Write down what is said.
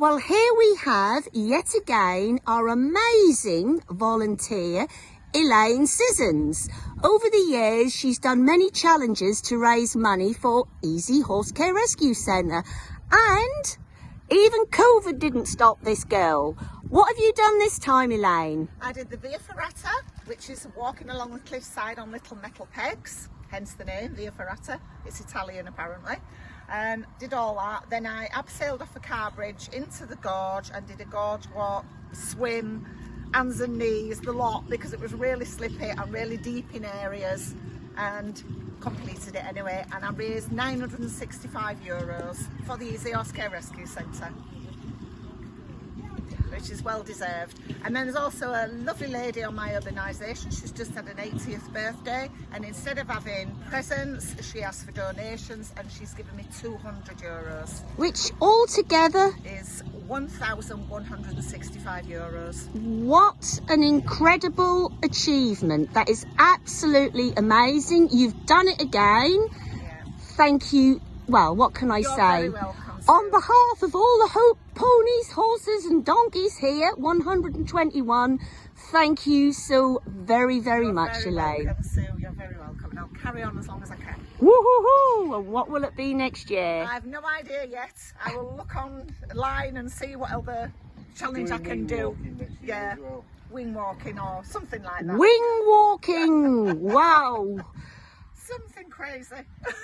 Well, here we have yet again our amazing volunteer, Elaine Sissons. Over the years, she's done many challenges to raise money for Easy Horse Care Rescue Centre. And even COVID didn't stop this girl. What have you done this time, Elaine? I did the Via Ferrata, which is walking along the cliffside on little metal pegs, hence the name Via Ferrata. It's Italian apparently. And did all that. Then I abseiled off a car bridge into the gorge and did a gorge walk, swim, hands and knees, the lot, because it was really slippy and really deep in areas and completed it anyway. And I raised 965 euros for the Easy Care Rescue Centre which is well deserved. And then there's also a lovely lady on my urbanisation, she's just had an 80th birthday and instead of having presents, she asked for donations and she's given me 200 euros. Which altogether is 1,165 euros. What an incredible achievement. That is absolutely amazing. You've done it again. Yeah. Thank you. Well, what can I You're say? On behalf of all the Hope ponies, horses and donkeys here, 121, thank you so very, very You're much, very Elaine. Welcome, Sue. You're very welcome. And I'll carry on as long as I can. Woohoo! And what will it be next year? I have no idea yet. I will look online and see what other challenge Doing I can do. walking next year Yeah, well. wing walking or something like that. Wing walking! wow! Something crazy.